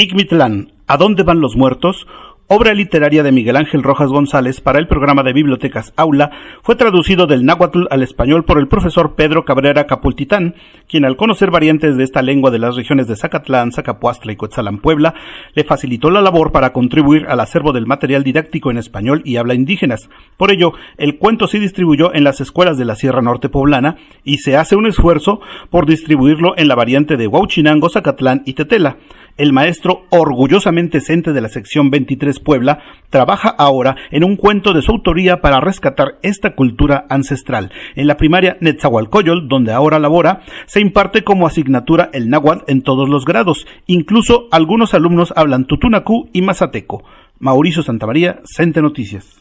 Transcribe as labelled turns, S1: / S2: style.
S1: Icmitlán, ¿A dónde van los muertos? Obra literaria de Miguel Ángel Rojas González para el programa de bibliotecas Aula, fue traducido del náhuatl al español por el profesor Pedro Cabrera Capultitán, quien al conocer variantes de esta lengua de las regiones de Zacatlán, Zacapuastla y Coetzalán, Puebla, le facilitó la labor para contribuir al acervo del material didáctico en español y habla indígenas. Por ello, el cuento se distribuyó en las escuelas de la Sierra Norte Poblana y se hace un esfuerzo por distribuirlo en la variante de Huauchinango, Zacatlán y Tetela. El maestro, orgullosamente cente de la sección 23 Puebla, trabaja ahora en un cuento de su autoría para rescatar esta cultura ancestral. En la primaria Netzahualcoyol, donde ahora labora, se imparte como asignatura el náhuatl en todos los grados. Incluso algunos alumnos hablan tutunacú y mazateco. Mauricio Santamaría, Cente Noticias.